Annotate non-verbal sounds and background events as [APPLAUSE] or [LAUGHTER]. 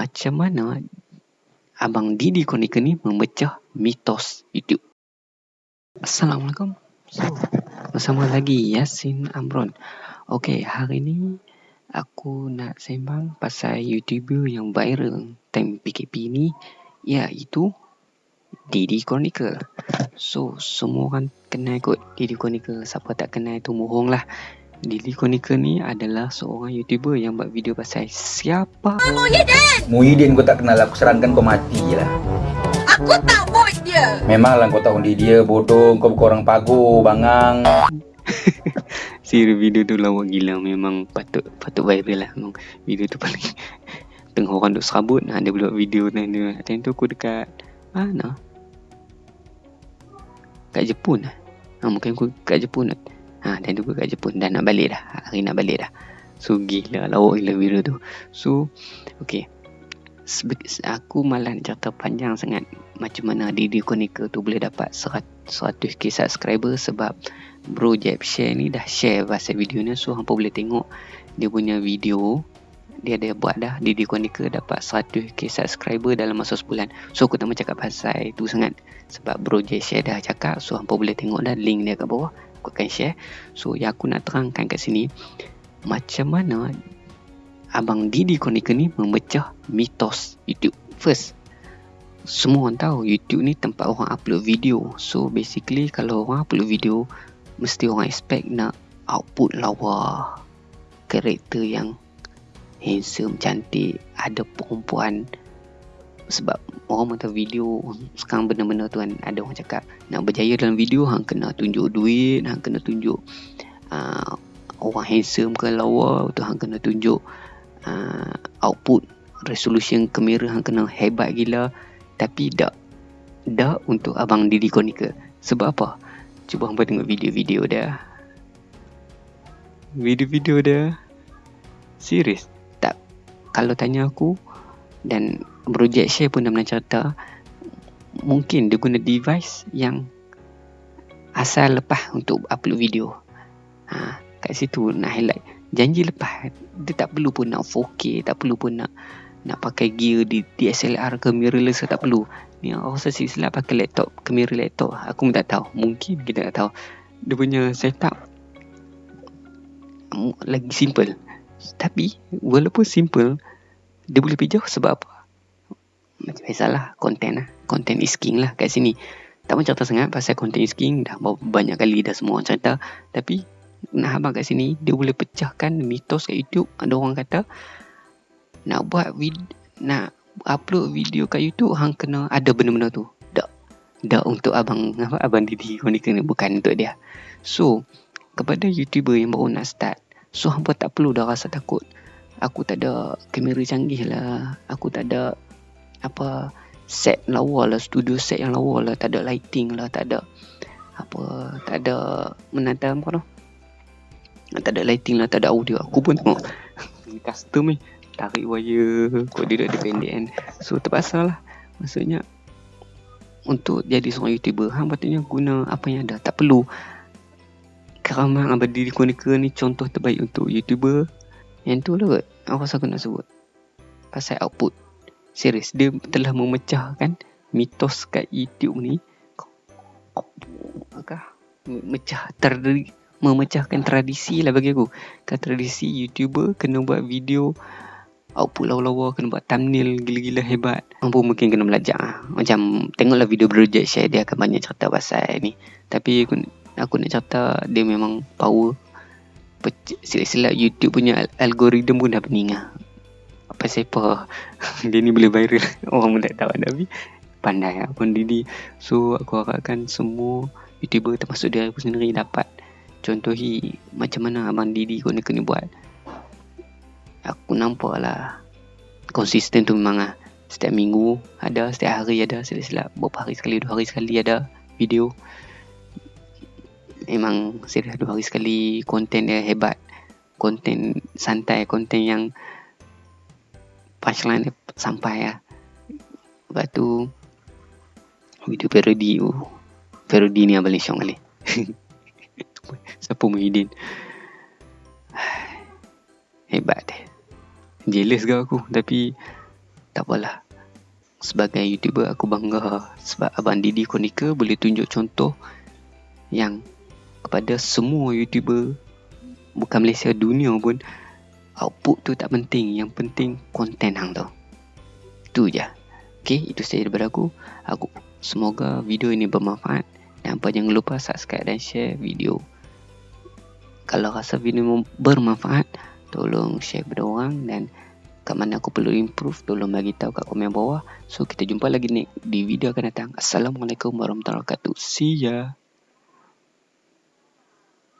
macam mana Abang Didi Konika ni memecah mitos YouTube. Assalamualaikum. So, bersama lagi Yasin Amron. Okey, hari ni aku nak sembang pasal YouTuber yang viral time PKP ni iaitu Didi Chronicle. So, semua orang kenal kot Didi Chronicle. Siapa tak kenal tu mohong lah. Didi Chronicle ni adalah seorang YouTuber yang buat video pasal siapa? Muhyiddin! Muhyiddin kau tak kenal. Aku serangkan kau mati lah. Aku tak vote dia. Memanglah kau tak undi dia bodoh. Kau bukan orang pagu bangang. [LAUGHS] Siri video tu lawa gila. Memang patut patut viral lah. Memang video tu paling [LAUGHS] tengah orang duk serabut. Nah, dia buat video dan dia time tu aku dekat mana? Kat Jepun lah. Ha, mungkin aku kat Jepun lah Ha, dan juga kat Jepun dah nak balik dah. Hari nak balik dah. So gila lawak gila video tu. So okay. Aku malah nak cerita panjang sangat macam mana Didi Konika tu boleh dapat 100k subscriber sebab Bro Jeb share ni dah share pasal video ni so hampa boleh tengok dia punya video dia ada buat dah Didi Konika dapat 100k subscriber dalam masa sebulan so aku tak mahu cakap pasal itu sangat sebab Bro Jeb share dah cakap so hampa boleh tengok dah link dia kat bawah aku akan share. So yang aku nak terangkan kat sini macam mana abang Didi Konika ni memecah mitos YouTube. First semua orang tahu YouTube ni tempat orang upload video. So basically kalau orang upload video mesti orang expect nak output lawa. Karakter yang handsome cantik ada perempuan. Sebab orang mata video sekarang benda-benda tu kan ada orang cakap nak berjaya dalam video hang kena tunjuk duit hang kena tunjuk uh, orang handsome ke lawa tu hang kena tunjuk uh, output resolution kamera hang kena hebat gila. Tapi tak tak untuk abang Didi Konika sebab apa? Cuba hang tengok video-video dia. Video-video dia serius. Tak kalau tanya aku dan project share pun dah pernah cerita mungkin dia guna device yang asal lepas untuk upload video. Ha, kat situ nak highlight. Janji lepas dia tak perlu pun nak 4K tak perlu pun nak nak pakai gear di DSLR ke mirrorless tak perlu. Ni aku rasa silap pakai laptop kamera laptop. Aku pun tak tahu. Mungkin kita tak tahu. Dia punya setup lagi simple. Tapi walaupun simple dia boleh pergi jauh sebab apa? Macam biasalah, konten lah. Konten is king lah kat sini. Tak pun cerita sangat pasal konten is king. Dah banyak kali dah semua orang cerita. Tapi, nak habang kat sini, dia boleh pecahkan mitos kat YouTube. Ada orang kata, nak buat vid nak upload video kat YouTube, hang kena ada benda-benda tu. Tak. Tak untuk abang apa abang Didi Konika ni. Bukan untuk dia. So, kepada YouTuber yang baru nak start, so hampa tak perlu dah rasa takut aku tak ada kamera canggih lah. Aku tak ada apa set lawa lah studio set yang lawa lah. Tak ada lighting lah tak ada apa tak ada menantam apa tu. Tak ada lighting lah tak ada audio. Aku pun tengok. Custom ni. Tarik wire kau dia ada pendek kan. So terpaksa lah. Maksudnya untuk jadi seorang youtuber hang patutnya guna apa yang ada. Tak perlu keramah abadi di konika ni. Contoh terbaik untuk youtuber yang tu lah kot. Rasa aku nak sebut. Pasal output. Serius Dia telah memecahkan Mitos kat YouTube ni. Apakah Mecah terdiri Memecahkan tradisi lah bagi aku. Kan tradisi YouTuber Kena buat video Output lawa-lawa Kena buat thumbnail Gila-gila hebat. Mampu mungkin kena belajar. Macam Tengoklah video project share Dia akan banyak cerita pasal ni. Tapi aku, aku nak cerita Dia memang power silap-silap YouTube punya algoritma pun dah pening lah. Apa siapa [LAUGHS] dia ni boleh viral [LAUGHS] orang pun tak tahu tapi pandai lah pun. So aku harapkan semua YouTuber termasuk dia aku sendiri dapat contohi macam mana Abang Didi kau ni kena buat. Aku nampak lah konsisten tu memang lah. Setiap minggu ada, setiap hari ada, silap-silap beberapa hari sekali, dua hari sekali ada video memang serius dua hari sekali konten dia hebat. Konten santai konten yang punchline dia sampai ya lepas tu video parody uh, parody ni abang Syong kali [LAUGHS] siapa Muhyiddin? [SIGHS] Hebat deh jealous ke aku tapi tak apalah. Sebagai youtuber aku bangga sebab abang Didi Konika boleh tunjuk contoh yang kepada semua youtuber bukan Malaysia dunia pun output tu tak penting yang penting konten hang tu tu je Okay, itu saja daripada aku. Aku semoga video ini bermanfaat dan apa jangan lupa subscribe dan share video. Kalau rasa video bermanfaat, tolong share kepada orang dan kat mana aku perlu improve, tolong bagi tahu kat komen bawah. So kita jumpa lagi ni di video akan datang. Assalamualaikum warahmatullahi wabarakatuh. See ya.